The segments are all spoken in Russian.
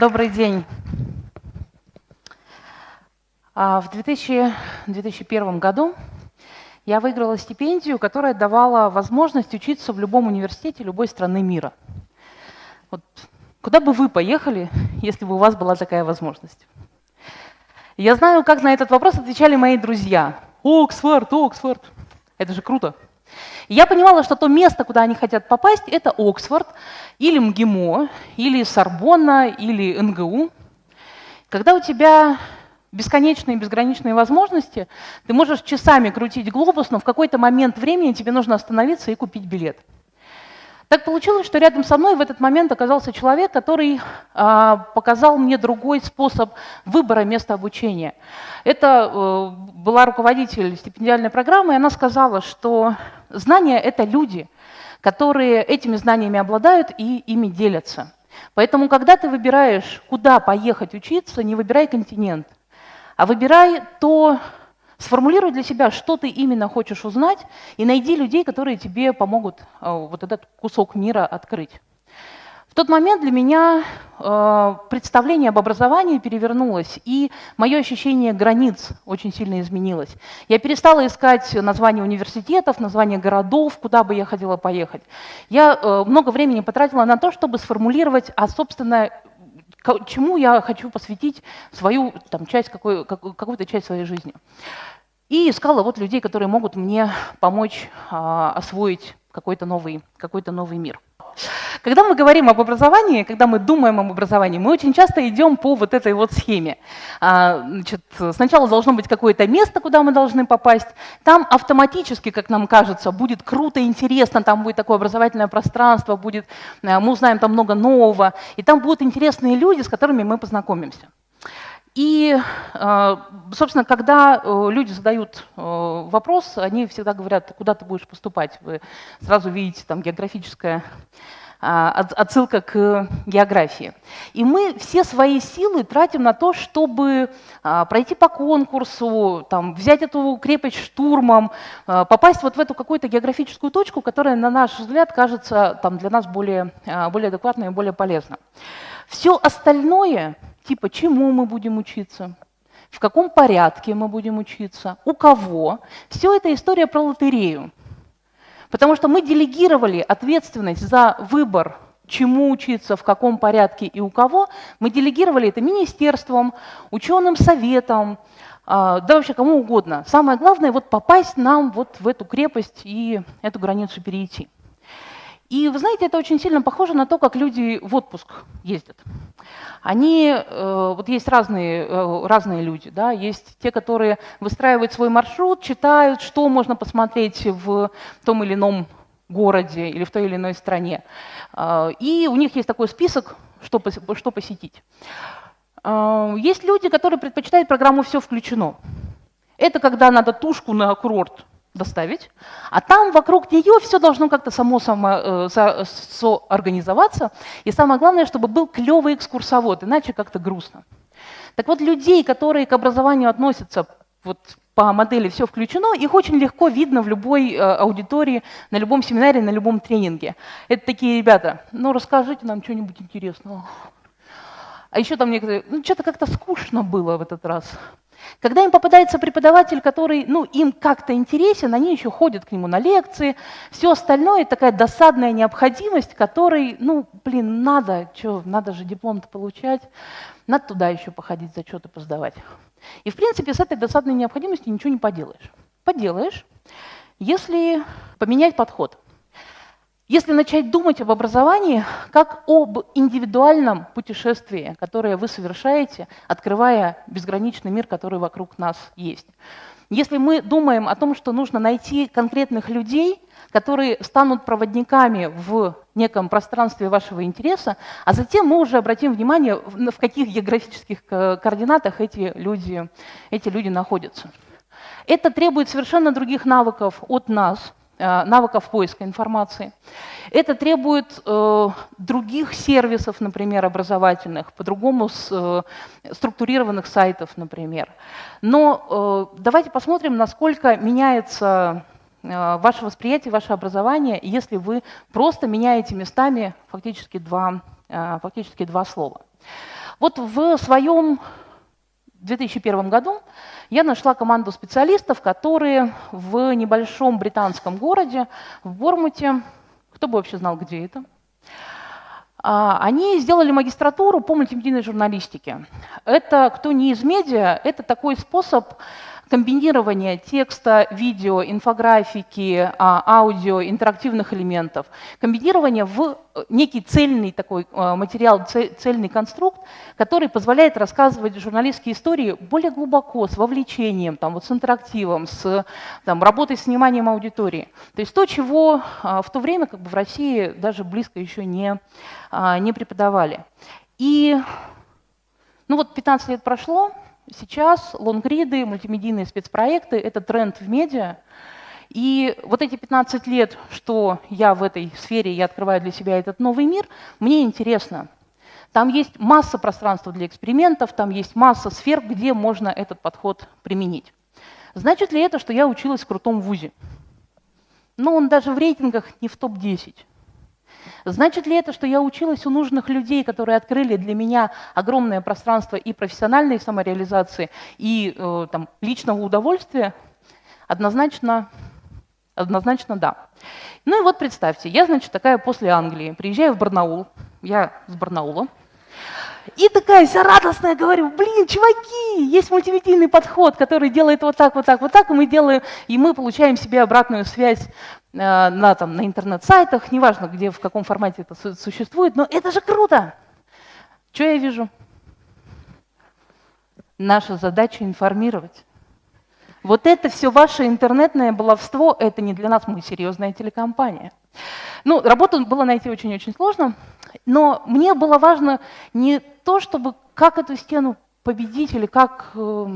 Добрый день. А, в 2000, 2001 году я выиграла стипендию, которая давала возможность учиться в любом университете любой страны мира. Вот куда бы вы поехали, если бы у вас была такая возможность? Я знаю, как на этот вопрос отвечали мои друзья. Оксфорд, Оксфорд. Это же круто. Я понимала, что то место, куда они хотят попасть, это Оксфорд, или МГИМО, или Сорбонна, или НГУ. Когда у тебя бесконечные, безграничные возможности, ты можешь часами крутить глобус, но в какой-то момент времени тебе нужно остановиться и купить билет. Так получилось, что рядом со мной в этот момент оказался человек, который э, показал мне другой способ выбора места обучения. Это э, была руководитель стипендиальной программы, и она сказала, что знания — это люди, которые этими знаниями обладают и ими делятся. Поэтому, когда ты выбираешь, куда поехать учиться, не выбирай континент, а выбирай то, Сформулируй для себя, что ты именно хочешь узнать, и найди людей, которые тебе помогут э, вот этот кусок мира открыть. В тот момент для меня э, представление об образовании перевернулось, и мое ощущение границ очень сильно изменилось. Я перестала искать названия университетов, названия городов, куда бы я хотела поехать. Я э, много времени потратила на то, чтобы сформулировать, а, собственно, чему я хочу посвятить свою там, часть, какой, какую-то часть своей жизни. И искала вот людей, которые могут мне помочь а, освоить какой-то новый, какой новый мир. Когда мы говорим об образовании, когда мы думаем об образовании, мы очень часто идем по вот этой вот схеме. А, значит, сначала должно быть какое-то место, куда мы должны попасть. Там автоматически, как нам кажется, будет круто, интересно, там будет такое образовательное пространство, будет, э, мы узнаем там много нового, и там будут интересные люди, с которыми мы познакомимся. И, э, собственно, когда э, люди задают вопрос, они всегда говорят, куда ты будешь поступать. Вы сразу видите там географическое а, отсылка к географии. И мы все свои силы тратим на то, чтобы а, пройти по конкурсу, там, взять эту крепость штурмом, а, попасть вот в эту какую-то географическую точку, которая, на наш взгляд, кажется там, для нас более, более адекватной и более полезной. Все остальное, типа чему мы будем учиться, в каком порядке мы будем учиться, у кого, все это история про лотерею. Потому что мы делегировали ответственность за выбор, чему учиться, в каком порядке и у кого, мы делегировали это министерствам, ученым советам, а, да вообще кому угодно. Самое главное вот попасть нам вот в эту крепость и эту границу перейти. И вы знаете, это очень сильно похоже на то, как люди в отпуск ездят. Они, э, вот есть разные, э, разные люди, да, есть те, которые выстраивают свой маршрут, читают, что можно посмотреть в том или ином городе или в той или иной стране. Э, и у них есть такой список, что, что посетить. Есть люди, которые предпочитают программу «Все включено». Это когда надо тушку на курорт доставить, а там вокруг нее все должно как-то само, само э, со, соорганизоваться. И самое главное, чтобы был клевый экскурсовод, иначе как-то грустно. Так вот, людей, которые к образованию относятся вот, по модели «все включено», их очень легко видно в любой э, аудитории, на любом семинаре, на любом тренинге. Это такие ребята, ну расскажите нам что-нибудь интересного. А еще там некоторые, ну что-то как-то скучно было в этот раз. Когда им попадается преподаватель, который ну, им как-то интересен, они еще ходят к нему на лекции, все остальное такая досадная необходимость, которой, ну, блин, надо, что, надо же диплом-то получать, надо туда еще походить, зачеты поздавать. И, в принципе, с этой досадной необходимостью ничего не поделаешь. Поделаешь, если поменять подход. Если начать думать об образовании как об индивидуальном путешествии, которое вы совершаете, открывая безграничный мир, который вокруг нас есть. Если мы думаем о том, что нужно найти конкретных людей, которые станут проводниками в неком пространстве вашего интереса, а затем мы уже обратим внимание, в каких географических координатах эти люди, эти люди находятся. Это требует совершенно других навыков от нас – Э, навыков поиска информации. Это требует э, других сервисов, например, образовательных, по-другому э, структурированных сайтов, например. Но э, давайте посмотрим, насколько меняется э, ваше восприятие, ваше образование, если вы просто меняете местами фактически два, э, фактически два слова. Вот в своем 2001 году я нашла команду специалистов, которые в небольшом британском городе, в Бормуте, кто бы вообще знал, где это, а, они сделали магистратуру по мультимедийной журналистике. Это, кто не из медиа, это такой способ комбинирование текста, видео, инфографики, а, аудио, интерактивных элементов, комбинирование в э, некий цельный такой э, материал, цельный конструкт, который позволяет рассказывать журналистские истории более глубоко, с вовлечением, там, вот с интерактивом, с там, работой с вниманием аудитории. То есть то, чего а, в то время как бы в России даже близко еще не, а, не преподавали. И ну вот 15 лет прошло, Сейчас лонгриды, мультимедийные спецпроекты – это тренд в медиа. И вот эти 15 лет, что я в этой сфере, я открываю для себя этот новый мир, мне интересно. Там есть масса пространства для экспериментов, там есть масса сфер, где можно этот подход применить. Значит ли это, что я училась в крутом вузе? Ну, он даже в рейтингах не в топ-10. Значит ли это, что я училась у нужных людей, которые открыли для меня огромное пространство и профессиональной самореализации, и э, там, личного удовольствия? Однозначно, однозначно да. Ну и вот представьте, я, значит, такая после Англии, приезжаю в Барнаул, я с Барнаула, и такая вся радостная, говорю, блин, чуваки, есть мультимедийный подход, который делает вот так, вот так, вот так, и мы делаем, и мы получаем себе обратную связь на, там, на интернет-сайтах, неважно, где, в каком формате это существует, но это же круто. Что я вижу? Наша задача информировать. Вот это все ваше интернетное баловство, это не для нас, мы серьезная телекомпания. Ну, работу было найти очень-очень сложно, но мне было важно не то, чтобы как эту стену победить или как... Э,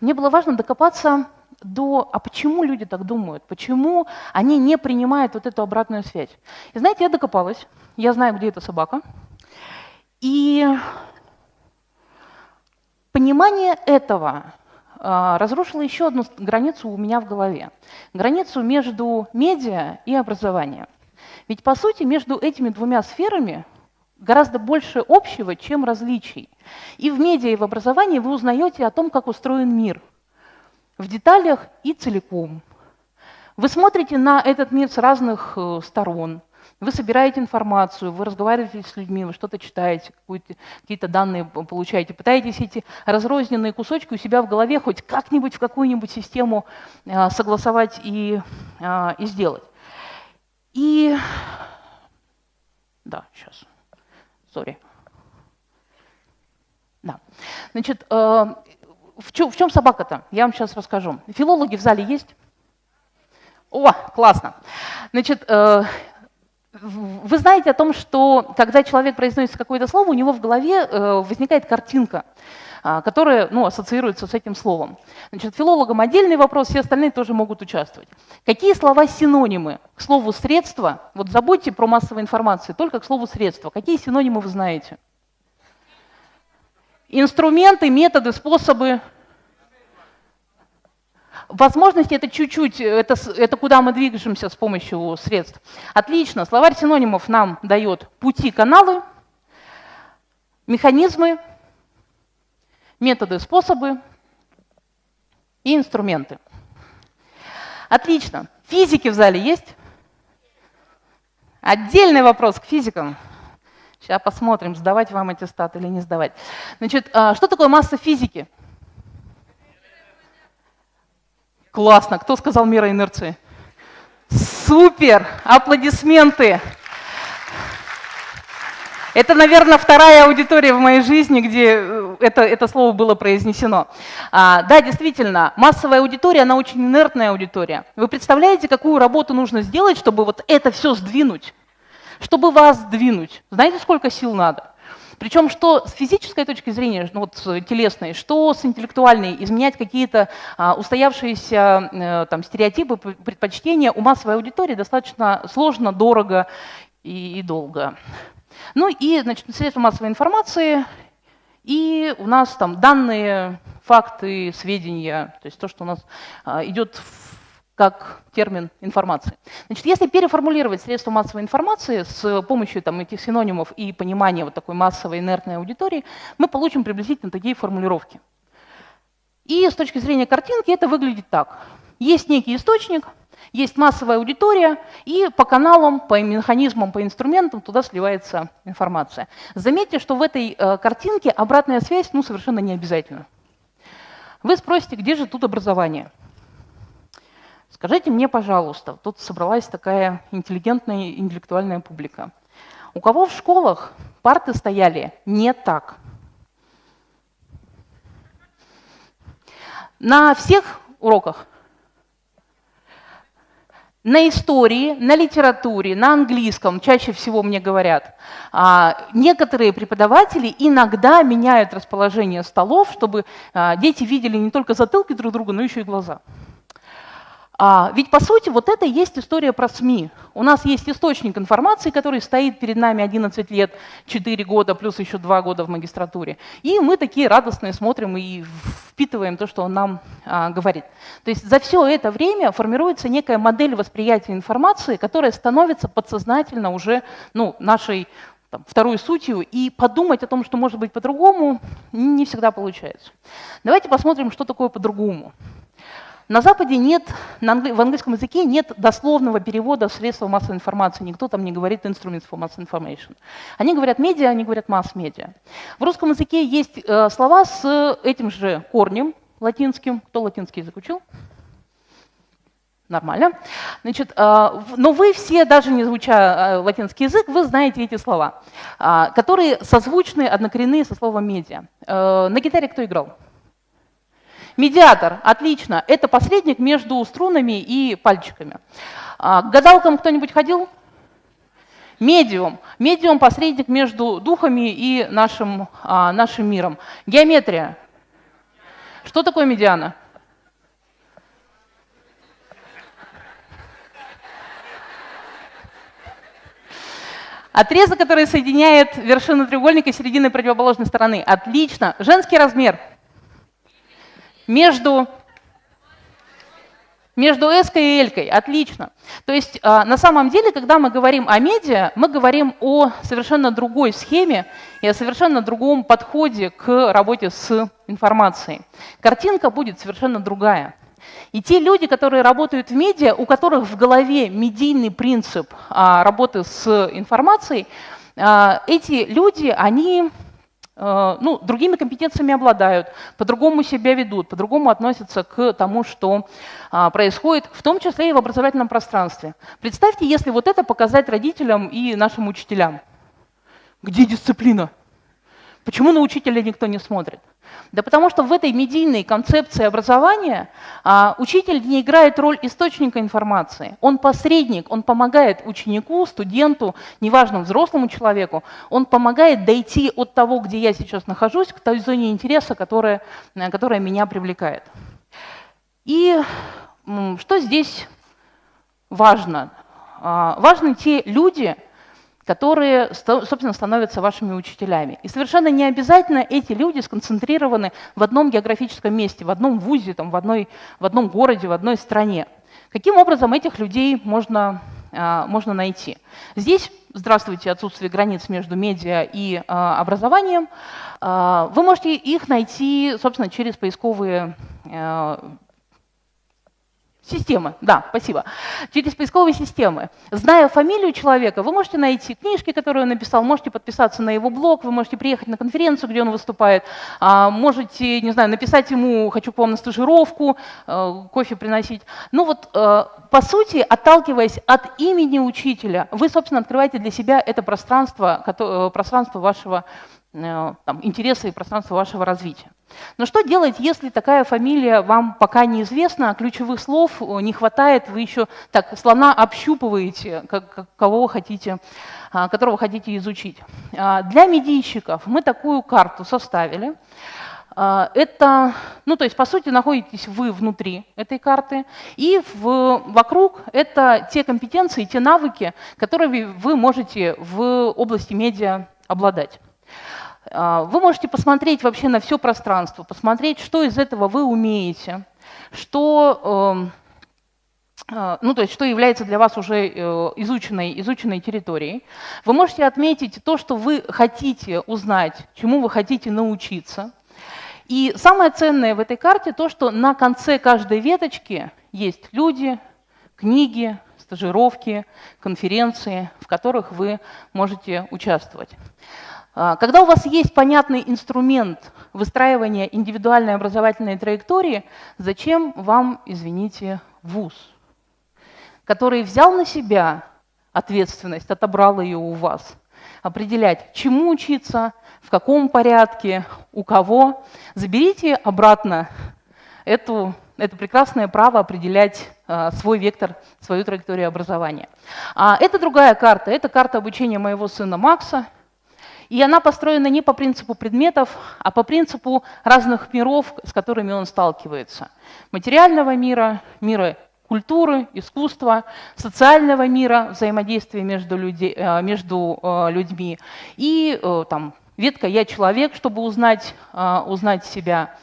мне было важно докопаться до, а почему люди так думают, почему они не принимают вот эту обратную связь. И знаете, я докопалась, я знаю, где эта собака, и понимание этого а, разрушило еще одну границу у меня в голове. Границу между медиа и образованием. Ведь, по сути, между этими двумя сферами гораздо больше общего, чем различий. И в медиа, и в образовании вы узнаете о том, как устроен мир. В деталях и целиком. Вы смотрите на этот мир с разных э, сторон. Вы собираете информацию, вы разговариваете с людьми, вы что-то читаете, какие-то данные получаете, пытаетесь эти разрозненные кусочки у себя в голове хоть как-нибудь в какую-нибудь систему э, согласовать и, э, и сделать. И... Да, сейчас. Сори. Да. Значит, в чем, в чем собака-то? Я вам сейчас расскажу. Филологи в зале есть? О, классно. Значит, э, вы знаете о том, что когда человек произносит какое-то слово, у него в голове э, возникает картинка. А, которые ну, ассоциируются с этим словом. Значит, филологам отдельный вопрос, все остальные тоже могут участвовать. Какие слова синонимы к слову «средство»? Вот забудьте про массовую информацию, только к слову «средство». Какие синонимы вы знаете? Инструменты, методы, способы. Возможности это чуть-чуть, это, это куда мы двигаемся с помощью средств. Отлично, словарь синонимов нам дает пути, каналы, механизмы, методы, способы и инструменты. Отлично. Физики в зале есть? Отдельный вопрос к физикам. Сейчас посмотрим, сдавать вам эти статы или не сдавать. Значит, а, что такое масса физики? Классно. Кто сказал мера инерции? Супер! Аплодисменты! Это, наверное, вторая аудитория в моей жизни, где э, это, это слово было произнесено. А, да, действительно, массовая аудитория, она очень инертная аудитория. Вы представляете, какую работу нужно сделать, чтобы вот это все сдвинуть? Чтобы вас сдвинуть? Знаете, сколько сил надо? Причем что с физической точки зрения, ну, вот телесной, что с интеллектуальной, изменять какие-то а, устоявшиеся а, там, стереотипы, предпочтения у массовой аудитории достаточно сложно, дорого и, и долго. Ну и, значит, средства массовой информации, и у нас там данные, факты, сведения, то есть то, что у нас а, идет как термин информации. Значит, если переформулировать средства массовой информации с помощью там, этих синонимов и понимания вот такой массовой инертной аудитории, мы получим приблизительно такие формулировки. И с точки зрения картинки это выглядит так. Есть некий источник, есть массовая аудитория, и по каналам, по механизмам, по инструментам туда сливается информация. Заметьте, что в этой э, картинке обратная связь ну, совершенно не обязательна. Вы спросите, где же тут образование? Скажите мне, пожалуйста, тут собралась такая интеллигентная интеллектуальная публика. У кого в школах парты стояли не так? На всех уроках? На истории, на литературе, на английском чаще всего мне говорят. А, некоторые преподаватели иногда меняют расположение столов, чтобы а, дети видели не только затылки друг друга, но еще и глаза. А, ведь, по сути, вот это и есть история про СМИ. У нас есть источник информации, который стоит перед нами 11 лет, 4 года, плюс еще 2 года в магистратуре. И мы такие радостные смотрим и впитываем то, что он нам а, говорит. То есть за все это время формируется некая модель восприятия информации, которая становится подсознательно уже ну, нашей второй сутью, и подумать о том, что может быть по-другому, не всегда получается. Давайте посмотрим, что такое по-другому. На Западе нет, в английском языке нет дословного перевода средства массовой информации. Никто там не говорит instruments for mass information. Они говорят медиа, они говорят масс-медиа. В русском языке есть э, слова с этим же корнем латинским. Кто латинский язык учил? Нормально. Значит, э, но вы все, даже не изучая э, латинский язык, вы знаете эти слова, которые созвучны, однокоренные со словом медиа. На гитаре кто играл? Медиатор, отлично, это посредник между струнами и пальчиками. А, к гадалкам кто-нибудь ходил? Медиум. Медиум – посредник между духами и нашим, а, нашим миром. Геометрия. Что такое медиана? Отрезок, который соединяет вершину треугольника и середины противоположной стороны. Отлично. Женский размер – между, между S и L. Отлично. То есть а, на самом деле, когда мы говорим о медиа, мы говорим о совершенно другой схеме и о совершенно другом подходе к работе с информацией. Картинка будет совершенно другая. И те люди, которые работают в медиа, у которых в голове медийный принцип а, работы с информацией, а, эти люди, они ну, другими компетенциями обладают, по-другому себя ведут, по-другому относятся к тому, что а, происходит, в том числе и в образовательном пространстве. Представьте, если вот это показать родителям и нашим учителям. Где дисциплина? Почему на учителя никто не смотрит? Да потому что в этой медийной концепции образования а, учитель не играет роль источника информации. Он посредник, он помогает ученику, студенту, неважно, взрослому человеку, он помогает дойти от того, где я сейчас нахожусь, к той зоне интереса, которая, э, которая меня привлекает. И что здесь важно? А, важны те люди, которые, собственно, становятся вашими учителями. И совершенно не обязательно эти люди сконцентрированы в одном географическом месте, в одном вузе, там, в, одной, в одном городе, в одной стране. Каким образом этих людей можно, а, можно найти? Здесь, здравствуйте, отсутствие границ между медиа и а, образованием. А, вы можете их найти, собственно, через поисковые Системы, да, спасибо. Через поисковые системы. Зная фамилию человека, вы можете найти книжки, которые он написал, можете подписаться на его блог, вы можете приехать на конференцию, где он выступает, а, можете, не знаю, написать ему «хочу к вам на стажировку», э, кофе приносить. Ну вот, э, по сути, отталкиваясь от имени учителя, вы, собственно, открываете для себя это пространство, э, пространство вашего там, интереса и пространства вашего развития. Но что делать, если такая фамилия вам пока неизвестна, ключевых слов э, не хватает, вы еще так слона общупываете, как, кого хотите, а, которого хотите изучить. А, для медийщиков мы такую карту составили. А, это, ну то есть по сути находитесь вы внутри этой карты, и в, вокруг это те компетенции, те навыки, которые вы можете в области медиа обладать. А, вы можете посмотреть вообще на все пространство, посмотреть, что из этого вы умеете, что, эм, э, ну, то есть что является для вас уже э, изученной, изученной территорией. Вы можете отметить то, что вы хотите узнать, чему вы хотите научиться. И самое ценное в этой карте то, что на конце каждой веточки есть люди, книги, стажировки, конференции, в которых вы можете участвовать. А, когда у вас есть понятный инструмент выстраивания индивидуальной образовательной траектории, зачем вам, извините, вуз, который взял на себя ответственность, отобрал ее у вас, определять, чему учиться, в каком порядке, у кого. Заберите обратно эту, это прекрасное право определять а, свой вектор, свою траекторию образования. А это другая карта, это карта обучения моего сына Макса, и она построена не по принципу предметов, а по принципу разных миров, с которыми он сталкивается. Материального мира, мира культуры, искусства, социального мира, взаимодействия между, люди, э, между э, людьми и э, там, ветка «я человек», чтобы узнать, узнать себя.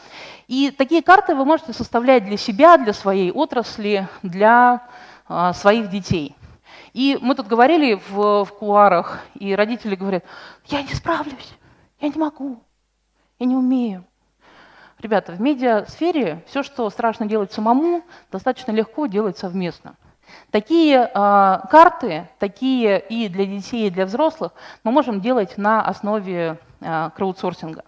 И такие карты вы можете составлять для себя, для своей отрасли, для своих детей. И мы тут говорили в, в кулуарах, и родители говорят, я не справлюсь, я не могу, я не умею. Ребята, в медиасфере все, что страшно делать самому, достаточно легко делать совместно. Такие э, карты, такие и для детей, и для взрослых, мы можем делать на основе э, краудсорсинга.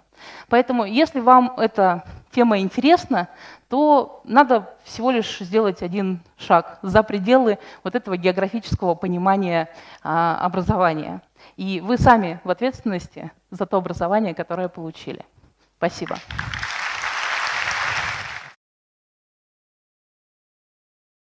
Поэтому, если вам эта тема интересна, то надо всего лишь сделать один шаг за пределы вот этого географического понимания а, образования. И вы сами в ответственности за то образование, которое получили. Спасибо.